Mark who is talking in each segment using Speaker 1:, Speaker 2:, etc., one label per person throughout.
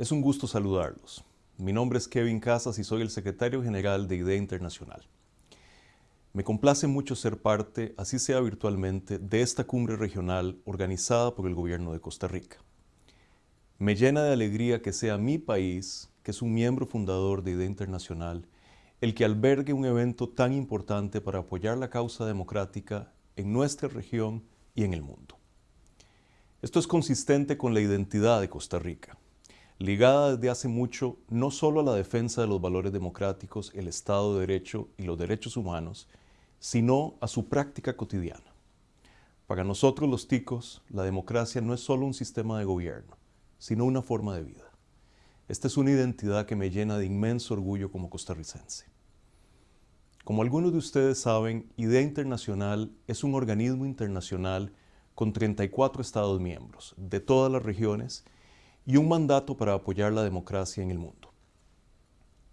Speaker 1: Es un gusto saludarlos. Mi nombre es Kevin Casas y soy el secretario general de IDEA Internacional. Me complace mucho ser parte, así sea virtualmente, de esta cumbre regional organizada por el gobierno de Costa Rica. Me llena de alegría que sea mi país, que es un miembro fundador de IDEA Internacional, el que albergue un evento tan importante para apoyar la causa democrática en nuestra región y en el mundo. Esto es consistente con la identidad de Costa Rica, ligada desde hace mucho no solo a la defensa de los valores democráticos, el Estado de Derecho y los derechos humanos, sino a su práctica cotidiana. Para nosotros los ticos, la democracia no es solo un sistema de gobierno, sino una forma de vida. Esta es una identidad que me llena de inmenso orgullo como costarricense. Como algunos de ustedes saben, IDEA Internacional es un organismo internacional con 34 Estados miembros de todas las regiones y un mandato para apoyar la democracia en el mundo.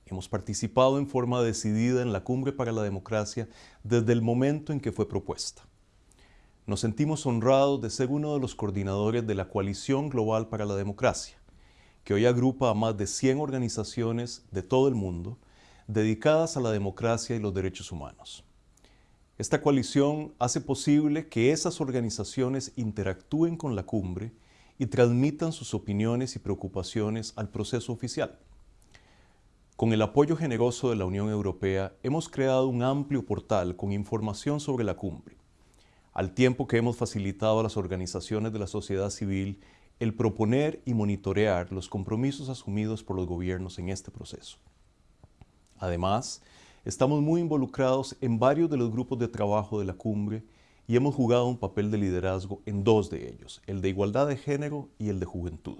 Speaker 1: Hemos participado en forma decidida en la Cumbre para la Democracia desde el momento en que fue propuesta. Nos sentimos honrados de ser uno de los coordinadores de la Coalición Global para la Democracia, que hoy agrupa a más de 100 organizaciones de todo el mundo dedicadas a la democracia y los derechos humanos. Esta coalición hace posible que esas organizaciones interactúen con la cumbre y transmitan sus opiniones y preocupaciones al proceso oficial. Con el apoyo generoso de la Unión Europea, hemos creado un amplio portal con información sobre la cumbre, al tiempo que hemos facilitado a las organizaciones de la sociedad civil el proponer y monitorear los compromisos asumidos por los gobiernos en este proceso. Además, estamos muy involucrados en varios de los grupos de trabajo de la cumbre y hemos jugado un papel de liderazgo en dos de ellos, el de igualdad de género y el de juventud.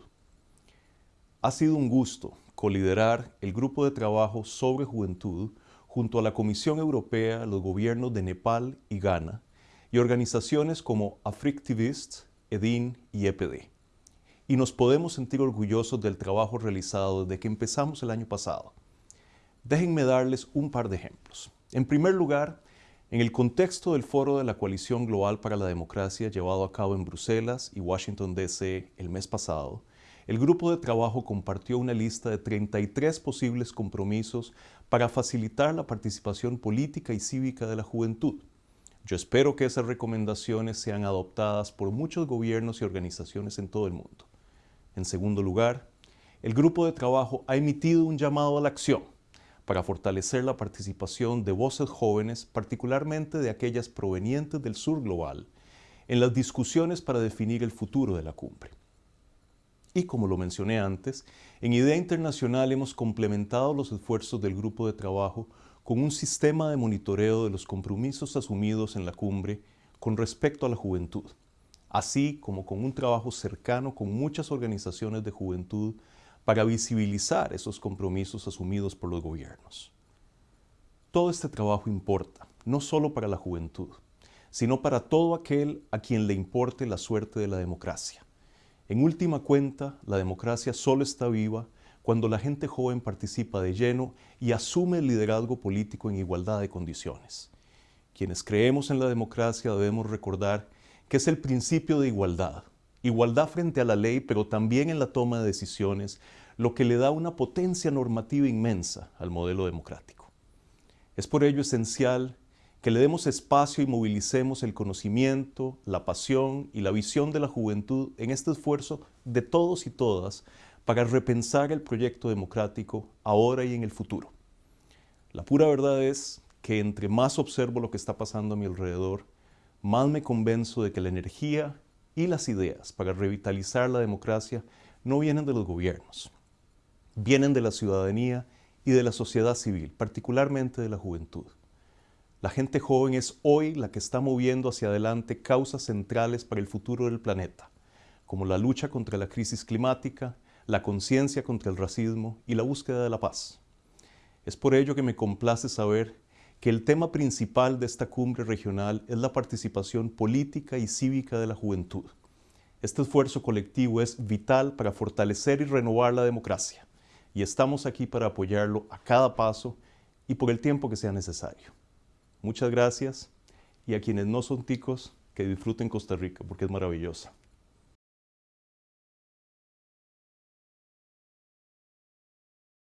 Speaker 1: Ha sido un gusto coliderar el grupo de trabajo sobre juventud junto a la Comisión Europea, los gobiernos de Nepal y Ghana y organizaciones como Africtivist, EDIN y EPD. Y nos podemos sentir orgullosos del trabajo realizado desde que empezamos el año pasado. Déjenme darles un par de ejemplos. En primer lugar, en el contexto del foro de la Coalición Global para la Democracia llevado a cabo en Bruselas y Washington, D.C. el mes pasado, el grupo de trabajo compartió una lista de 33 posibles compromisos para facilitar la participación política y cívica de la juventud. Yo espero que esas recomendaciones sean adoptadas por muchos gobiernos y organizaciones en todo el mundo. En segundo lugar, el grupo de trabajo ha emitido un llamado a la acción para fortalecer la participación de voces jóvenes, particularmente de aquellas provenientes del sur global, en las discusiones para definir el futuro de la cumbre. Y como lo mencioné antes, en Idea Internacional hemos complementado los esfuerzos del grupo de trabajo con un sistema de monitoreo de los compromisos asumidos en la cumbre con respecto a la juventud, así como con un trabajo cercano con muchas organizaciones de juventud para visibilizar esos compromisos asumidos por los gobiernos. Todo este trabajo importa, no solo para la juventud, sino para todo aquel a quien le importe la suerte de la democracia. En última cuenta, la democracia solo está viva cuando la gente joven participa de lleno y asume el liderazgo político en igualdad de condiciones. Quienes creemos en la democracia debemos recordar que es el principio de igualdad, igualdad frente a la ley, pero también en la toma de decisiones, lo que le da una potencia normativa inmensa al modelo democrático. Es por ello esencial que le demos espacio y movilicemos el conocimiento, la pasión y la visión de la juventud en este esfuerzo de todos y todas para repensar el proyecto democrático ahora y en el futuro. La pura verdad es que entre más observo lo que está pasando a mi alrededor, más me convenzo de que la energía y las ideas para revitalizar la democracia no vienen de los gobiernos, vienen de la ciudadanía y de la sociedad civil, particularmente de la juventud. La gente joven es hoy la que está moviendo hacia adelante causas centrales para el futuro del planeta, como la lucha contra la crisis climática, la conciencia contra el racismo y la búsqueda de la paz. Es por ello que me complace saber que el tema principal de esta cumbre regional es la participación política y cívica de la juventud. Este esfuerzo colectivo es vital para fortalecer y renovar la democracia y estamos aquí para apoyarlo a cada paso y por el tiempo que sea necesario. Muchas gracias y a quienes no son ticos, que disfruten Costa Rica porque es maravillosa.